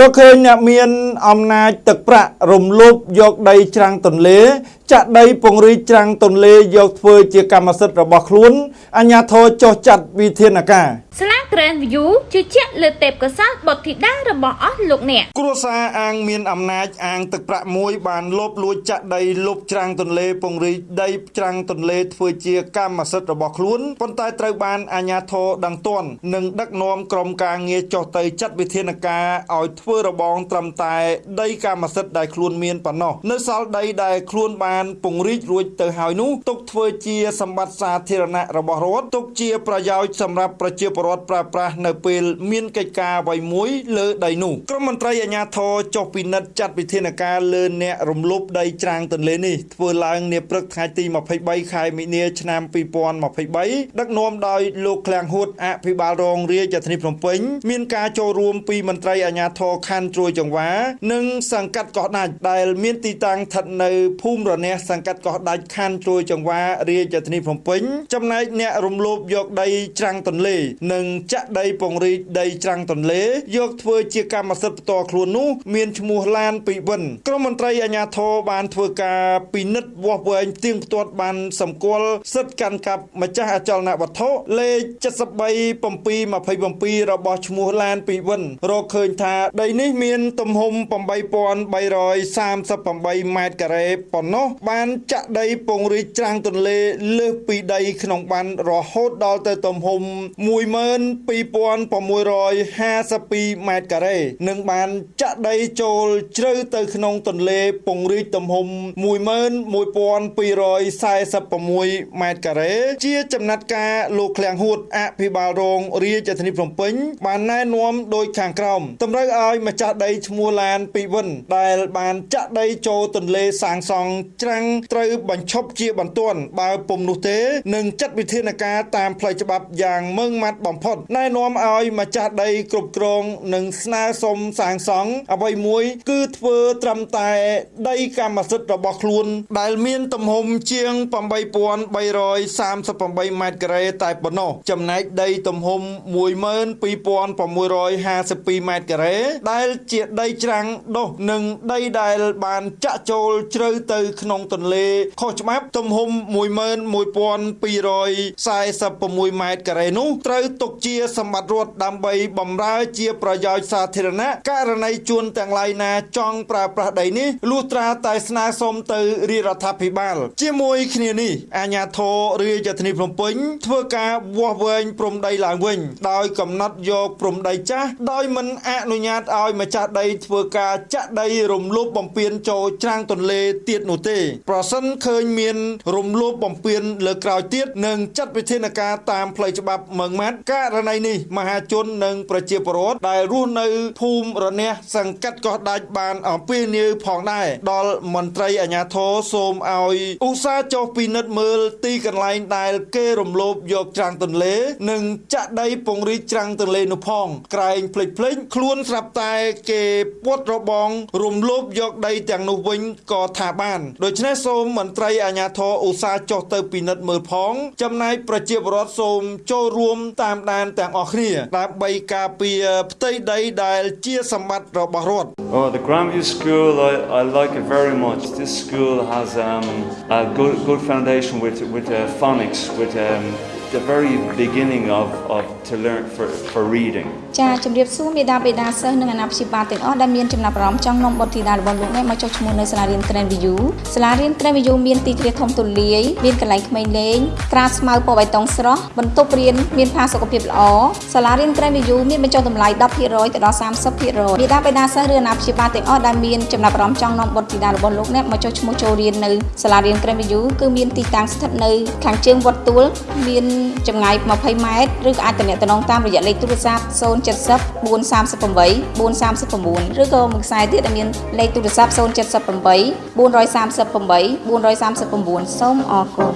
រកឃើញអ្នកមានអំណាចទឹកប្រាក់រំលោភយកដីច្រាំងទន្លេ ចាក់ដីពង្រីកច្រាំងទន្លេយកធ្វើជាកម្មសិទ្ធិរបស់ខ្លួនអាជ្ញាធរចុះចាត់វិធានការ ស្លា Grand View ជឿជាក់លើទេពកោសល្យបុត្រធីតារបស់អស់លោកអ្នកគ្រួសារអាងមានអំណាចអាងទឹកប្រាក់មួយបានលបលួចចាក់ដីលុបច្រាំងទន្លេពង្រីកដីច្រាំងទន្លេធ្វើជាកម្មសិទ្ធិរបស់ខ្លួនប៉ុន្តែត្រូវបានអាជ្ញាធរដឹងទាន់និងដឹកនាំក្រុមការងារចុះទៅចាត់វិធានការឲ្យធ្វើរបងត្រឹមតែដីកម្មសិទ្ធិដែលខ្លួនមានប៉ុណ្ណោះនៅសល់ដីដែលខ្លួនបានពង្រីករួចទៅហើយនោះទុកធ្វើជាសម្បត្តិសាធារណៈរបស់រដ្ឋទុកជាប្រយោជន៍សម្រាប់ប្រជាពលរដ្ឋប្រើប្រាស់នៅពេលមានកិច្ចការអ្វីមួយលើដីនោះក្រមមន្ត្រីអាជ្ញាធរចុះពិនិត្យចាត់វិធានការលើអ្នករំលោភដីច្រាំងទន្លេនេះធ្វើឡើងនាព្រឹកថ្ងៃទី23ខែមីនាឆ្នាំ2023ដឹកនាំដោយលោកឃ្លាំងហួតអភិបាលរងរាជធានីភ្នំពេញមានការចូលរួមពីមន្ត្រីអាជ្ញាធរខណ្ឌត្រួយចង្វានិងសង្កាត់កោះដាច់ដែលមានទីតាំងស្ថិតនៅភូមិរនះសង្កាត់កោះដាច់ខណ្ឌត្រួយចង្វារាជធានីភ្នំពេញ ចំណែកអ្នករំលោភយកដីច្រាំងទន្លេនិងចាក់ដីពង្រីកដីច្រាំងទន្លេ យកធ្វើជាកម្មសិទ្ធិផ្ទាល់ខ្លួននោះមានឈ្មោះឡានពីវិនក្រមមន្ត្រីអាជ្ញាធរបានធ្វើការពិនិត្យវាស់វែងផ្ទៀងផ្ទាត់បានសម្គាល់សិទ្ធិកាន់កាប់ម្ចាស់អចលនវត្ថុលេខ73 727របស់ឈ្មោះឡានពីវិនរកឃើញថាដីនេះមានទំហំ8338ម៉ែត្រការ៉េប៉ុណ្ណោះបានចាក់ដីពង្រីកច្រាំងទន្លេលើសពីដីក្នុងបានរហូតដល់ទៅទំហំ12652ម៉ែត្រការ៉េនិងបានចាក់ដីចូលជ្រៅទៅក្នុងទន្លេពង្រីកទំហំ11246ម៉ែត្រការ៉េជាចំណាត់ការលោកឃ្លាំងហួតអភិបាលរងរាជធានីភ្នំពេញបានណែនាំដោយខាងក្រោមតម្រូវឲ្យម្ចាស់ដីឈ្មោះឡានពីវិនដែលបានចាក់ដីចូលទន្លេសាងសង់ច្រាំងត្រូវបញ្ឈប់ជាបន្ទាន់បើពុំនោះទេនឹងចាត់វិធានការតាមផ្លូវច្បាប់យ៉ាងម៉ឺងម៉ាត់បំផុតណែនាំឲ្យម្ចាស់ដីគ្រប់គ្រងនិងស្នើសុំសាងសង់អ្វីមួយគឺធ្វើត្រឹមតែដីកម្មសិទ្ធិរបស់ខ្លួន ដែលមានទំហំជាង8338ម៉ែត្រការ៉េតែប៉ុណ្ណោះចំណែកដីទំហំ12652ម៉ែត្រការ៉េដែលជាដីច្រាំងដុះនិងដីដែលបានចាក់ចូលជ្រៅទៅក្នុងទន្លេខុសច្បាប់ទំហំ11246ម៉ែត្រការ៉េនោះត្រូវទុកជាសម្បត្តិរដ្ឋដើម្បីបម្រើជាប្រយោជន៍សាធារណៈករណីជួនទាំងឡាយណាចង់ប្រើប្រាស់ដីនេះលុះត្រាតែស្នើសុំទៅរាជរដ្ឋាភិបាល ជាមួយគ្នានេះអាជ្ញាធររាជធានីភ្នំពេញធ្វើការវាស់វែងព្រំដីឡើងវិញ ដោយកំណត់យកព្រំដីចាស់ដោយមិនអនុញ្ញាតឲ្យម្ចាស់ដីធ្វើការចាក់ដីរំលោភបំពានចូលច្រាំងទន្លេទៀតនោះទេ ប្រសិនឃើញមាន រំលោភបំពានលើក្រោយទៀតនឹងចាត់វិធានការតាមផ្លូវច្បាប់ម៉ឺងម៉ាត់ករណីនេះមហាជននិងប្រជាពលរដ្ឋដែលរស់នៅភូមិរនះសង្កាត់កោះដាច់បានអំពាវនាវផងដែរដល់មន្ត្រីអាជ្ញាធរសូមឲ្យឧស្សាហ៍ចុះពិនិត្យមើលទីកន្លែងដែលគេរំលោភយកច្រាំងទន្លេ និងចាក់ដីពង្រីកច្រាំងទន្លេនោះផងក្រែងភ្លេចភ្លេចខ្លួនស្រាប់តែគេពុតរបងរំលោភយកដីទាំងនោះវិញក៏ថាបានដូច្នេះសូមមន្ត្រីអាជ្ញាធរឧស្សាហ៍ចុះទៅពិនិត្យមើលផង ចំណែកប្រជាពលរដ្ឋសូមចូលរួមតាមដានទាំងអស់គ្នាដើម្បីការពារផ្ទៃដីដែលជាសម្បត្តិរបស់រដ្ឋ Oh the Grandview School I I like it very much this school has um a good good foundation with with uh, phonics with um the very beginning of of to learn for for reading ចាជំរាបសួរមេដាបេដាសិស្សនិងអាណាព្យាបាលទាំងអស់ដែលមានចំណាប់អារម្មណ៍ចង់នាំបុត្រធីតារបស់លោកអ្នកមកចុះឈ្មោះនៅសាលារៀន Grand View សាលារៀន Grand View មានទីធ្លាធំទូលាយមានកន្លែងក្មេងលេងត្រាស្មៅពណ៌បៃតងស្រស់បន្ទប់រៀនមានផាសុកភាពល្អសាលារៀន Grand View មានបញ្ចុះតម្លៃ10%ទៅដល់30%មេដាបេដាសិស្សឬអាណាព្យាបាលទាំងអស់ដែលមានចំណាប់អារម្មណ៍ចង់នាំបុត្រធីតារបស់លោកអ្នកមកចុះឈ្មោះចូលរៀននៅសាលារៀន Grand View គឺមានទីតាំងស្ថិតនៅខាងជើងវត្តទួលមានចម្ងាយ20ម៉ែត្រឬក៏អាចទំនាក់ទំនងតាមរយៈលេខទូរស័ព្ទ070 438 439ឬក៏មួយខ្សែទៀតដែលមានលេខទូរស័ព្ទ078 438 439សូមអរគុណ